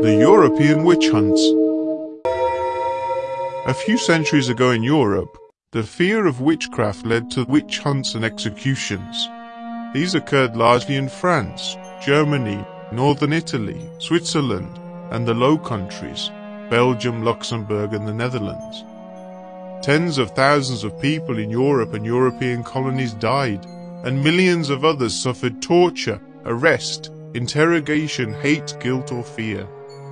The European Witch Hunts A few centuries ago in Europe, the fear of witchcraft led to witch hunts and executions. These occurred largely in France, Germany, northern Italy, Switzerland, and the Low Countries, Belgium, Luxembourg, and the Netherlands. Tens of thousands of people in Europe and European colonies died, and millions of others suffered torture, arrest, interrogation, hate, guilt, or fear,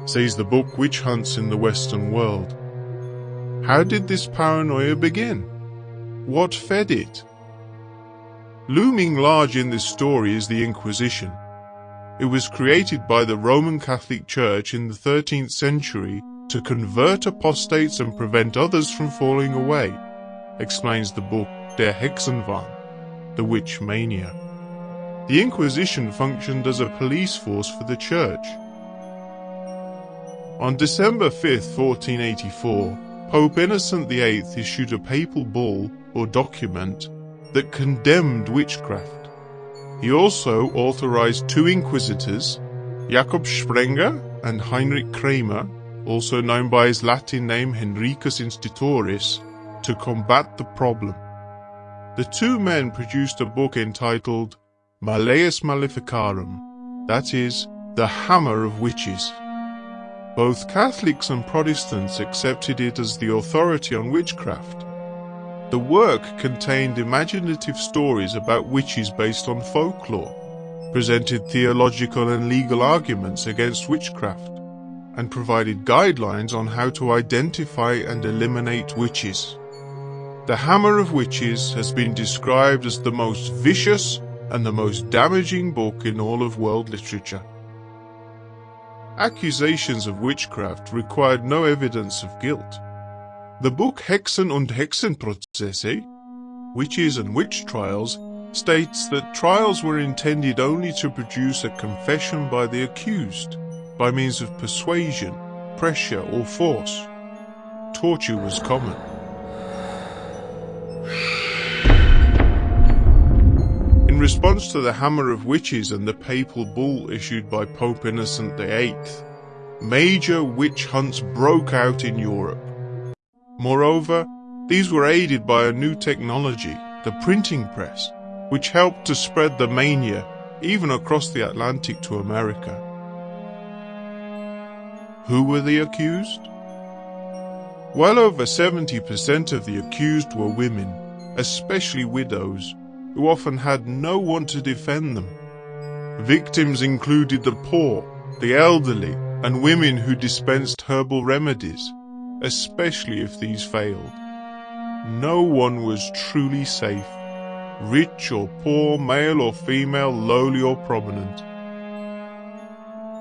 says the book Witch Hunts in the Western World. How did this paranoia begin? What fed it? Looming large in this story is the Inquisition. It was created by the Roman Catholic Church in the 13th century to convert apostates and prevent others from falling away, explains the book Der Hexenwahn, The Witch Mania. The Inquisition functioned as a police force for the church. On December 5, 1484, Pope Innocent VIII issued a papal bull, or document, that condemned witchcraft. He also authorized two inquisitors, Jakob Sprenger and Heinrich Kramer, also known by his Latin name Henricus Institoris, to combat the problem. The two men produced a book entitled Malleus Maleficarum, that is, the Hammer of Witches. Both Catholics and Protestants accepted it as the authority on witchcraft. The work contained imaginative stories about witches based on folklore, presented theological and legal arguments against witchcraft, and provided guidelines on how to identify and eliminate witches. The Hammer of Witches has been described as the most vicious and the most damaging book in all of world literature. Accusations of witchcraft required no evidence of guilt. The book Hexen und Hexenprozesse, Witches and Witch Trials, states that trials were intended only to produce a confession by the accused, by means of persuasion, pressure or force. Torture was common. Response to the Hammer of Witches and the papal bull issued by Pope Innocent VIII, major witch hunts broke out in Europe. Moreover, these were aided by a new technology, the printing press, which helped to spread the mania even across the Atlantic to America. Who were the accused? Well over 70% of the accused were women, especially widows, who often had no one to defend them. Victims included the poor, the elderly, and women who dispensed herbal remedies, especially if these failed. No one was truly safe, rich or poor, male or female, lowly or prominent.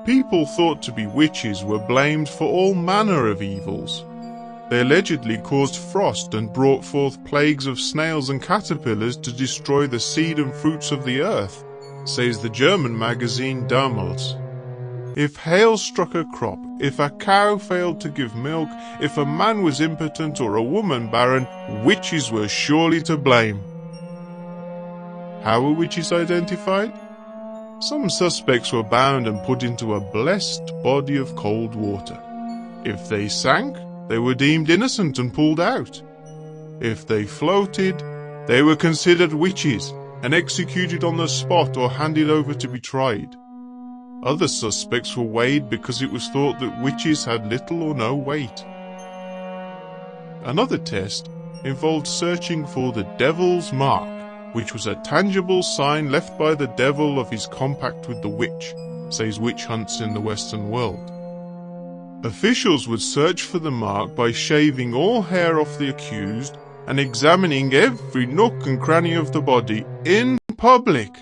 People thought to be witches were blamed for all manner of evils, they allegedly caused frost and brought forth plagues of snails and caterpillars to destroy the seed and fruits of the earth, says the German magazine Damals. If hail struck a crop, if a cow failed to give milk, if a man was impotent or a woman barren, witches were surely to blame. How were witches identified? Some suspects were bound and put into a blessed body of cold water. If they sank, they were deemed innocent and pulled out. If they floated, they were considered witches and executed on the spot or handed over to be tried. Other suspects were weighed because it was thought that witches had little or no weight. Another test involved searching for the devil's mark, which was a tangible sign left by the devil of his compact with the witch, says Witch Hunts in the Western World. Officials would search for the mark by shaving all hair off the accused and examining every nook and cranny of the body in public.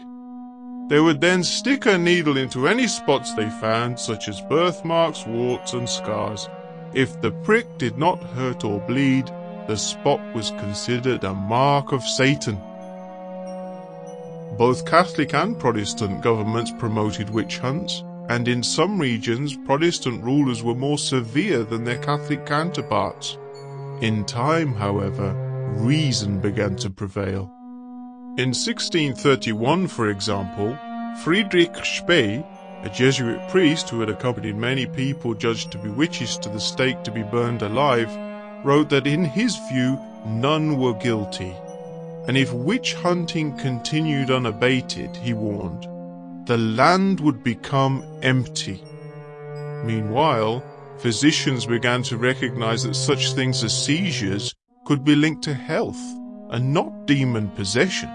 They would then stick a needle into any spots they found, such as birthmarks, warts, and scars. If the prick did not hurt or bleed, the spot was considered a mark of Satan. Both Catholic and Protestant governments promoted witch hunts and in some regions Protestant rulers were more severe than their Catholic counterparts. In time, however, reason began to prevail. In 1631, for example, Friedrich Spee, A Jesuit priest who had accompanied many people judged to be witches to the stake to be burned alive wrote that in his view none were guilty. And if witch hunting continued unabated, he warned, the land would become empty. Meanwhile, physicians began to recognize that such things as seizures could be linked to health and not demon possession.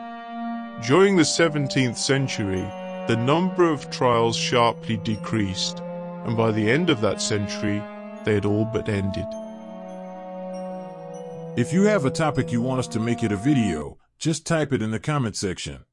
During the 17th century, the number of trials sharply decreased, and by the end of that century, they had all but ended. If you have a topic you want us to make it a video, just type it in the comment section.